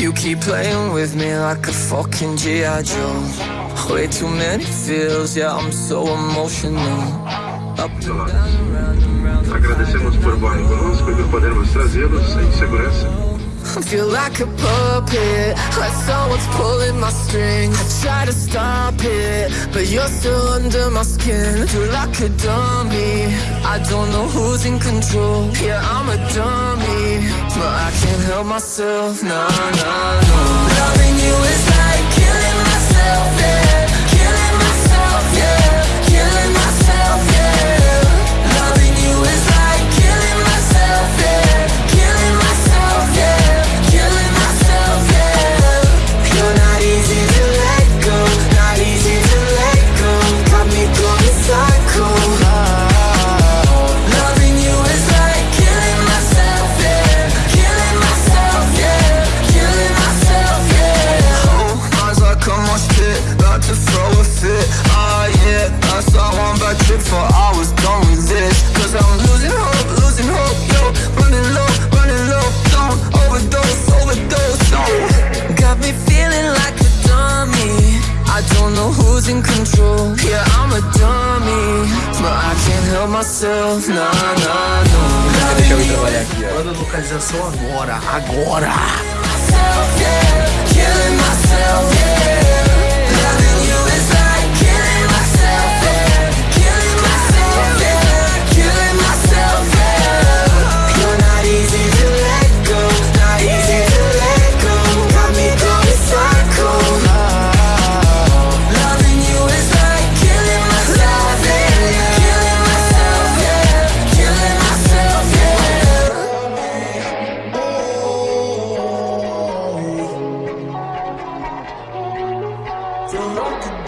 You keep playing with me like a fucking G.I. Joe. Way too many feels, yeah, I'm so emotional. Up and down, around and round. Agradecemos por voarem conosco e por podermos trazê-los em segurança. I feel like a puppet, like someone's pulling my strings. I try to stop it, but you're still under my skin. Feel like a dummy. I don't know who's in control. Yeah, I'm a dummy, can't help myself. no, no, no. Yeah, that's all one bad trip for I was done with this. Cause I'm losing hope, losing hope, yo. Running low, running low, don't overdose, overdose, don't. Got me feeling like a dummy. I don't know who's in control. Yeah, I'm a dummy. But I can't help myself, nah, nah, no. Deixa eu ir trabalhar aqui, ó. Manda localização agora, agora! Know